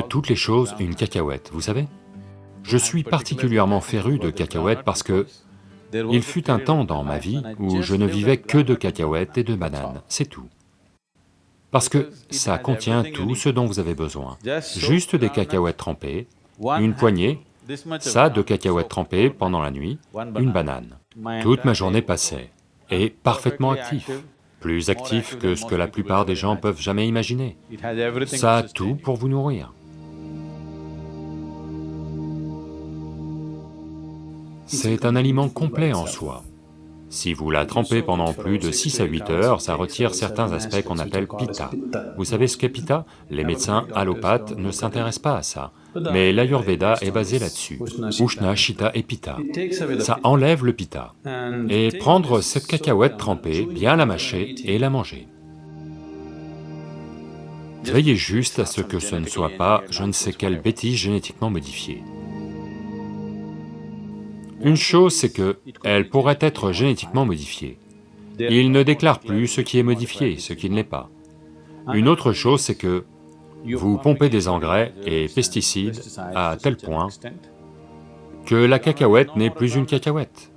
toutes les choses une cacahuète, vous savez Je suis particulièrement féru de cacahuètes parce que il fut un temps dans ma vie où je ne vivais que de cacahuètes et de bananes, c'est tout. Parce que ça contient tout ce dont vous avez besoin. Juste des cacahuètes trempées, une poignée, ça de cacahuètes trempées pendant la nuit, une banane. Toute ma journée passait, et parfaitement actif, plus actif que ce que la plupart des gens peuvent jamais imaginer. Ça a tout pour vous nourrir. C'est un aliment complet en soi. Si vous la trempez pendant plus de 6 à 8 heures, ça retire certains aspects qu'on appelle pitta. Vous savez ce qu'est pitta? Les médecins allopathes ne s'intéressent pas à ça, mais l'Ayurveda est basé là-dessus, Ushna, Shita et Pitta. Ça enlève le pitta. Et prendre cette cacahuète trempée, bien la mâcher et la manger. Veillez juste à ce que ce ne soit pas je ne sais quelle bêtise génétiquement modifiée. Une chose, c'est que elle pourrait être génétiquement modifiée. Il ne déclare plus ce qui est modifié, ce qui ne l'est pas. Une autre chose, c'est que vous pompez des engrais et pesticides à tel point que la cacahuète n'est plus une cacahuète.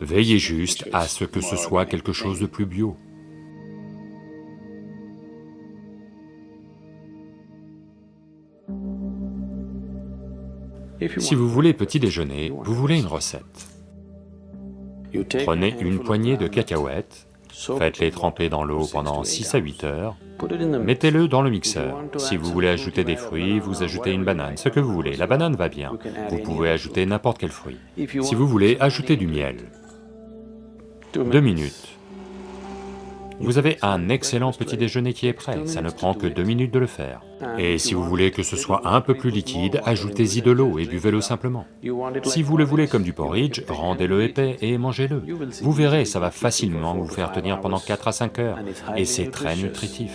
Veillez juste à ce que ce soit quelque chose de plus bio. Si vous voulez petit déjeuner, vous voulez une recette. Prenez une poignée de cacahuètes, faites-les tremper dans l'eau pendant 6 à 8 heures, mettez-le dans le mixeur. Si vous voulez ajouter des fruits, vous ajoutez une banane, ce que vous voulez, la banane va bien. Vous pouvez ajouter n'importe quel fruit. Si vous voulez, ajoutez du miel. Deux minutes. Vous avez un excellent petit déjeuner qui est prêt, ça ne prend que deux minutes de le faire. Et si vous voulez que ce soit un peu plus liquide, ajoutez-y de l'eau et buvez-le simplement. Si vous le voulez comme du porridge, rendez-le épais et mangez-le. Vous verrez, ça va facilement vous faire tenir pendant 4 à 5 heures, et c'est très nutritif.